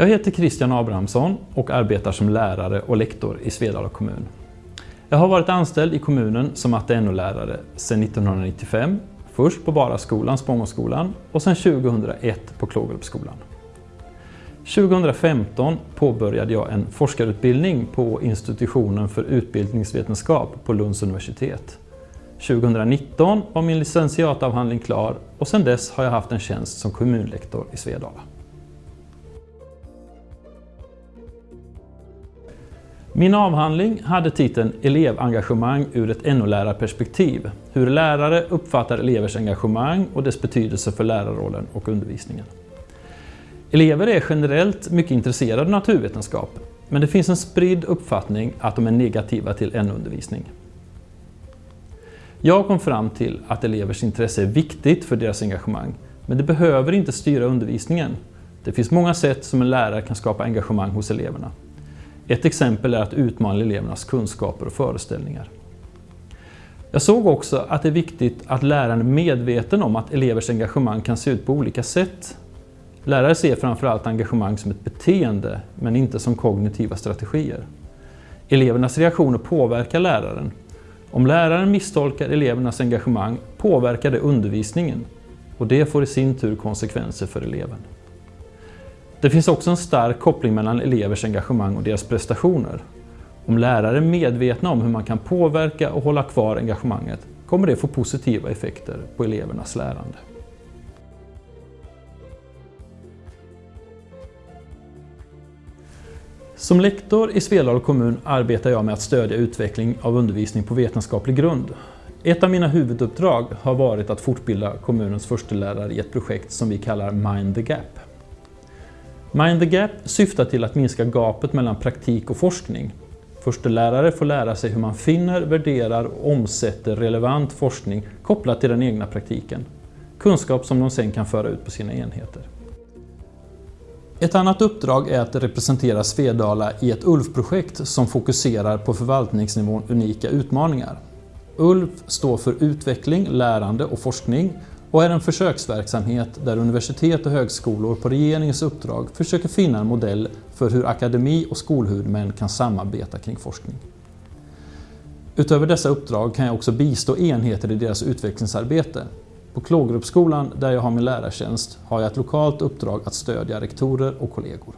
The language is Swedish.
Jag heter Christian Abrahamsson och arbetar som lärare och lektor i Svedala kommun. Jag har varit anställd i kommunen som matte NO-lärare sedan 1995, först på Baraskolan, Spångåsskolan och sedan 2001 på Klågerupsskolan. 2015 påbörjade jag en forskarutbildning på institutionen för utbildningsvetenskap på Lunds universitet. 2019 var min licentiatavhandling klar och sedan dess har jag haft en tjänst som kommunlektor i Svedala. Min avhandling hade titeln Elevengagemang ur ett NO-lärarperspektiv. Hur lärare uppfattar elevers engagemang och dess betydelse för lärarrollen och undervisningen. Elever är generellt mycket intresserade av naturvetenskap, men det finns en spridd uppfattning att de är negativa till NO-undervisning. Jag kom fram till att elevers intresse är viktigt för deras engagemang, men det behöver inte styra undervisningen. Det finns många sätt som en lärare kan skapa engagemang hos eleverna. Ett exempel är att utmana elevernas kunskaper och föreställningar. Jag såg också att det är viktigt att läraren är medveten om att elevers engagemang kan se ut på olika sätt. Lärare ser framförallt engagemang som ett beteende, men inte som kognitiva strategier. Elevernas reaktioner påverkar läraren. Om läraren misstolkar elevernas engagemang påverkar det undervisningen och det får i sin tur konsekvenser för eleven. Det finns också en stark koppling mellan elevers engagemang och deras prestationer. Om lärare är medvetna om hur man kan påverka och hålla kvar engagemanget kommer det få positiva effekter på elevernas lärande. Som lektor i Svedala kommun arbetar jag med att stödja utveckling av undervisning på vetenskaplig grund. Ett av mina huvuduppdrag har varit att fortbilda kommunens förstelärare i ett projekt som vi kallar Mind the Gap. Mind the Gap syftar till att minska gapet mellan praktik och forskning. Förstelärare får lära sig hur man finner, värderar och omsätter relevant forskning kopplat till den egna praktiken. Kunskap som de sen kan föra ut på sina enheter. Ett annat uppdrag är att representera Svedala i ett ULF-projekt som fokuserar på förvaltningsnivån unika utmaningar. ULF står för utveckling, lärande och forskning och är en försöksverksamhet där universitet och högskolor på regeringens uppdrag försöker finna en modell för hur akademi och skolhuvudmän kan samarbeta kring forskning. Utöver dessa uppdrag kan jag också bistå enheter i deras utvecklingsarbete. På Klågerupsskolan, där jag har min lärartjänst, har jag ett lokalt uppdrag att stödja rektorer och kollegor.